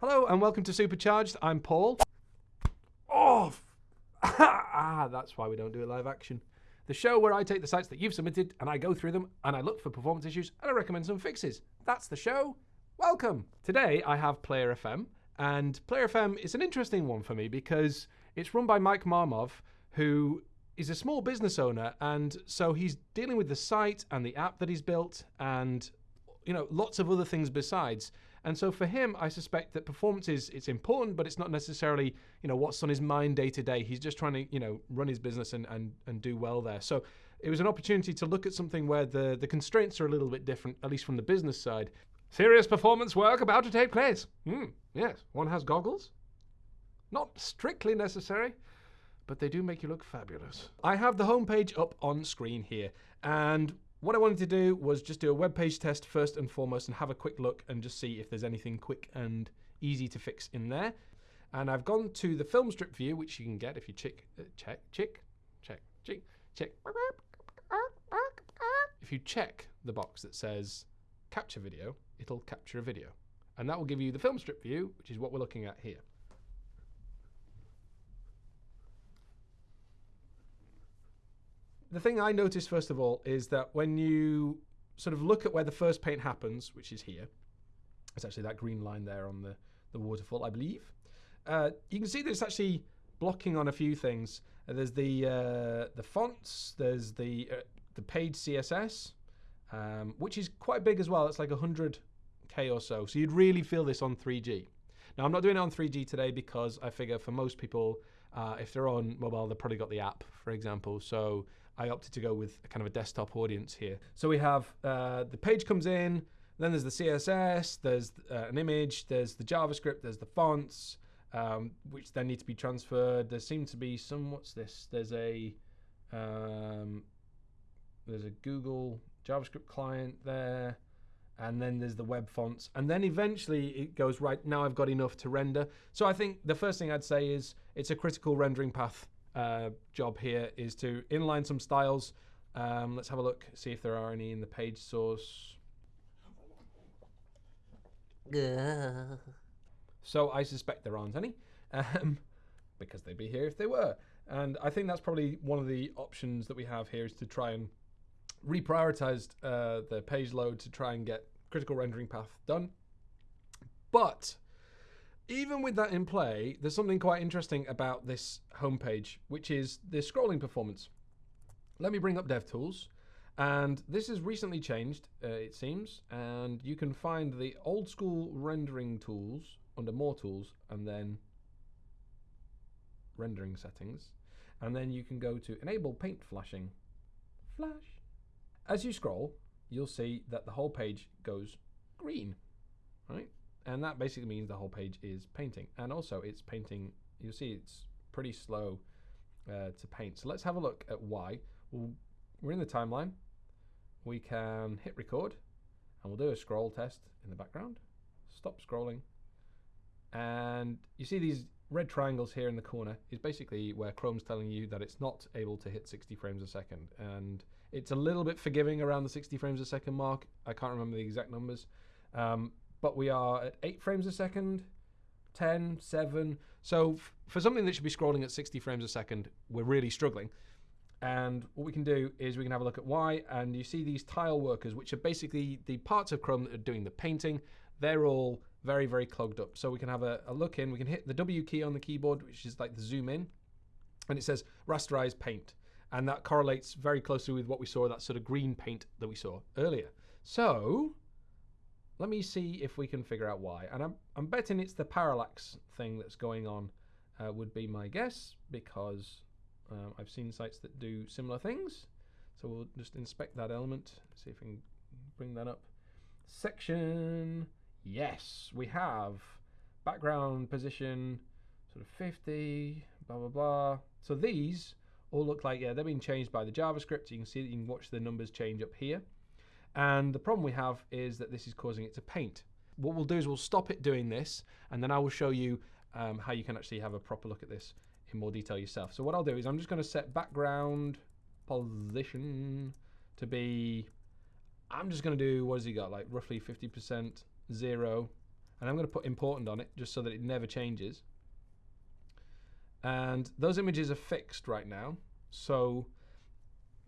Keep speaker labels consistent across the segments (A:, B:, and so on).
A: and welcome to Supercharged. I'm Paul. Oh, ah, that's why we don't do a live action. The show where I take the sites that you've submitted and I go through them and I look for performance issues and I recommend some fixes. That's the show. Welcome. Today I have Player FM, and Player FM is an interesting one for me because it's run by Mike Mahemoff, who is a small business owner, and so he's dealing with the site and the app that he's built and you know lots of other things besides. And so for him, I suspect that performance is it's important, but it's not necessarily you know what's on his mind day to day. He's just trying to you know run his business and and, and do well there. So it was an opportunity to look at something where the the constraints are a little bit different, at least from the business side. Serious performance work about to take place. Hmm, yes, one has goggles. Not strictly necessary, but they do make you look fabulous. I have the homepage up on screen here, and what I wanted to do was just do a web page test first and foremost and have a quick look and just see if there's anything quick and easy to fix in there. And I've gone to the film strip view, which you can get if you check, uh, check, check, check, check, check. If you check the box that says capture video, it'll capture a video. And that will give you the film strip view, which is what we're looking at here. The thing I noticed first of all is that when you sort of look at where the first paint happens, which is here, it's actually that green line there on the, the waterfall, I believe. Uh, you can see that it's actually blocking on a few things. Uh, there's the uh, the fonts, there's the uh, the page CSS, um, which is quite big as well. It's like 100k or so. So you'd really feel this on 3G. Now I'm not doing it on 3G today because I figure for most people, uh, if they're on mobile, they've probably got the app, for example. So I opted to go with kind of a desktop audience here. So we have uh, the page comes in, then there's the CSS, there's uh, an image, there's the JavaScript, there's the fonts, um, which then need to be transferred. There seems to be some, what's this? There's a, um, there's a Google JavaScript client there, and then there's the web fonts. And then eventually it goes, right, now I've got enough to render. So I think the first thing I'd say is it's a critical rendering path uh, job here is to inline some styles. Um, let's have a look, see if there are any in the page source. So I suspect there aren't any, um, because they'd be here if they were. And I think that's probably one of the options that we have here is to try and reprioritize uh, the page load to try and get critical rendering path done. But even with that in play, there's something quite interesting about this homepage, which is the scrolling performance. Let me bring up DevTools. And this has recently changed, uh, it seems, and you can find the old school rendering tools under more tools and then rendering settings. And then you can go to enable paint flashing. Flash. As you scroll, you'll see that the whole page goes green, right? And that basically means the whole page is painting. And also it's painting, you'll see it's pretty slow uh, to paint. So let's have a look at why. We're in the timeline. We can hit record and we'll do a scroll test in the background. Stop scrolling. And you see these red triangles here in the corner is basically where Chrome's telling you that it's not able to hit 60 frames a second. And it's a little bit forgiving around the 60 frames a second mark. I can't remember the exact numbers. Um, but we are at 8 frames a second, 10, 7. So for something that should be scrolling at 60 frames a second, we're really struggling. And what we can do is we can have a look at why, and you see these tile workers, which are basically the parts of Chrome that are doing the painting. They're all very, very clogged up. So we can have a, a look in. We can hit the W key on the keyboard, which is like the zoom in, and it says rasterize paint. And that correlates very closely with what we saw, that sort of green paint that we saw earlier. So let me see if we can figure out why. And I'm, I'm betting it's the parallax thing that's going on, uh, would be my guess, because um, I've seen sites that do similar things. So we'll just inspect that element, see if we can bring that up. Section, yes, we have background position, sort of 50, blah, blah, blah. So these all look like, yeah, they're being changed by the JavaScript. You can see that you can watch the numbers change up here. And the problem we have is that this is causing it to paint. What we'll do is we'll stop it doing this, and then I will show you um, how you can actually have a proper look at this in more detail yourself. So what I'll do is I'm just going to set background position to be, I'm just going to do, what has he got, like roughly 50%, zero, And I'm going to put important on it just so that it never changes. And those images are fixed right now. So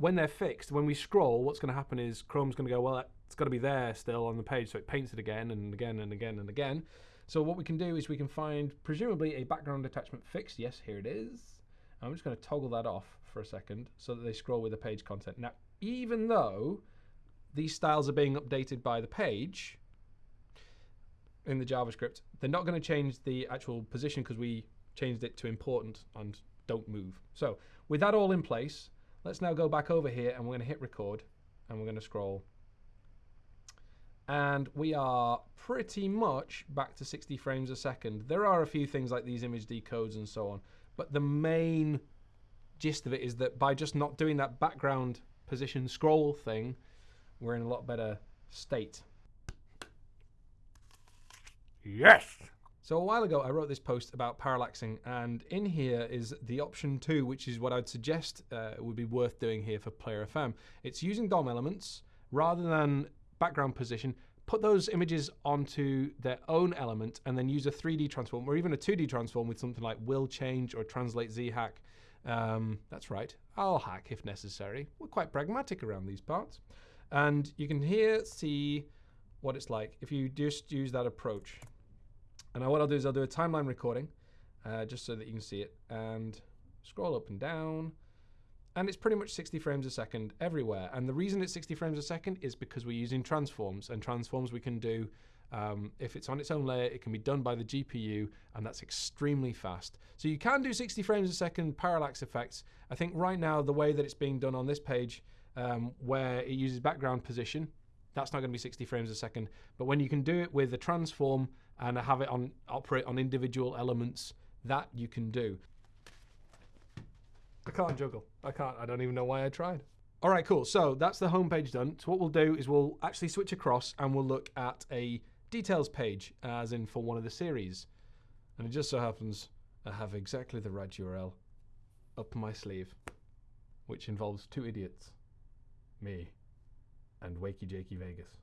A: when they're fixed, when we scroll, what's going to happen is Chrome's going to go, well, it's got to be there still on the page. So it paints it again and again and again and again. So what we can do is we can find presumably a background attachment fixed. Yes, here it is. I'm just going to toggle that off for a second so that they scroll with the page content. Now, even though these styles are being updated by the page in the JavaScript, they're not going to change the actual position because we changed it to important and don't move. So with that all in place, let's now go back over here and we're going to hit record and we're going to scroll. And we are pretty much back to 60 frames a second. There are a few things like these image decodes and so on, but the main gist of it is that by just not doing that background position scroll thing, we're in a lot better state.
B: Yes!
A: So a while ago, I wrote this post about parallaxing, and in here is the option two, which is what I'd suggest uh, would be worth doing here for Player FM. It's using DOM elements rather than background position. Put those images onto their own element, and then use a 3D transform or even a 2D transform with something like will change or translate z hack. Um, that's right, I'll hack if necessary. We're quite pragmatic around these parts. And you can here see what it's like if you just use that approach. And now what I'll do is I'll do a timeline recording uh, just so that you can see it and scroll up and down. And it's pretty much 60 frames a second everywhere. And the reason it's 60 frames a second is because we're using transforms. And transforms we can do, um, if it's on its own layer, it can be done by the GPU, and that's extremely fast. So you can do 60 frames a second parallax effects. I think right now, the way that it's being done on this page, um, where it uses background position, that's not going to be 60 frames a second. But when you can do it with a transform and have it on operate on individual elements, that you can do. I can't juggle. I can't. I don't even know why I tried. All right, cool. So that's the home page done. So what we'll do is we'll actually switch across and we'll look at a details page, uh, as in for one of the series. And it just so happens I have exactly the right URL up my sleeve, which involves two idiots, me, and Wakey Jakey Vegas,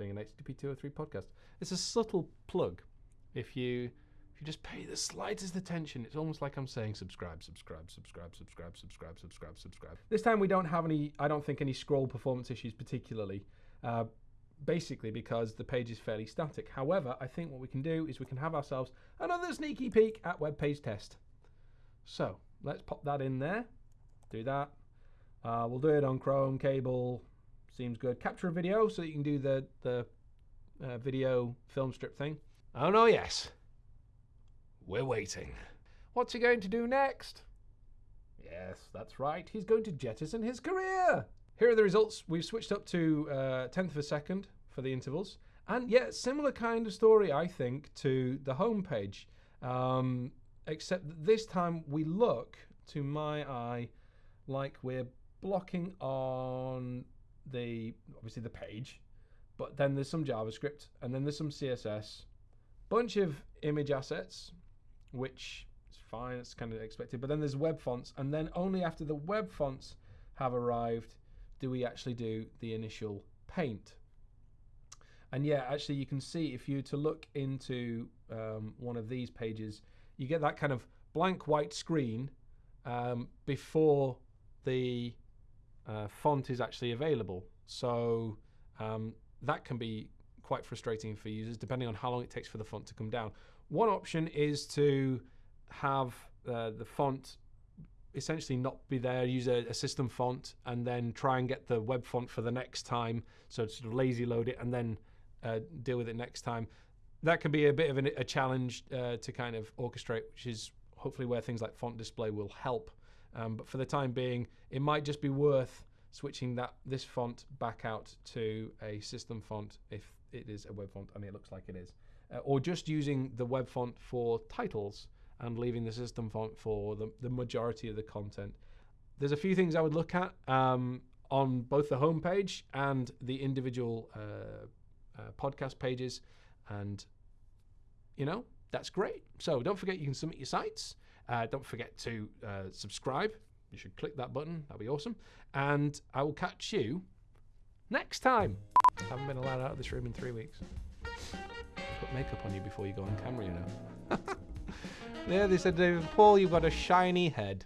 A: doing an HTTP 203 podcast. It's a subtle plug. If you if you just pay the slightest attention, it's almost like I'm saying subscribe, subscribe, subscribe, subscribe, subscribe, subscribe, subscribe. This time we don't have any, I don't think any scroll performance issues particularly. Uh, basically because the page is fairly static. However, I think what we can do is we can have ourselves another sneaky peek at web page test. So let's pop that in there, do that. Uh, we'll do it on Chrome, cable, seems good. Capture a video so you can do the, the uh, video film strip thing. Oh no, yes. We're waiting. What's he going to do next? Yes, that's right. He's going to jettison his career. Here are the results. We've switched up to uh, tenth of a second for the intervals. And yeah, similar kind of story, I think, to the home page. Um, except that this time we look, to my eye, like we're blocking on the obviously the page, but then there's some JavaScript and then there's some CSS, bunch of image assets, which is fine, it's kind of expected. But then there's web fonts, and then only after the web fonts have arrived do we actually do the initial paint. And yeah, actually, you can see if you to look into um, one of these pages, you get that kind of blank white screen um, before the uh, font is actually available. So um, that can be quite frustrating for users depending on how long it takes for the font to come down. One option is to have uh, the font essentially not be there, use a, a, system font, and then try and get the web font for the next time. So sort of lazy load it and then uh, deal with it next time. That can be a bit of an, a challenge uh, to kind of orchestrate, which is hopefully where things like font display will help. Um, but for the time being, it might just be worth switching that this font back out to a system font if it is a web font I mean, it looks like it is. Uh, or just using the web font for titles and leaving the system font for the, the majority of the content. There's a few things I would look at um, on both the homepage and the individual uh, uh, podcast pages. And, you know, that's great. So don't forget you can submit your sites. Uh, don't forget to uh, subscribe. You should click that button. That'd be awesome. And I will catch you next time. I haven't been allowed out of this room in three weeks. Put makeup on you before you go on camera, you know. yeah, they said, David Paul, you've got a shiny head.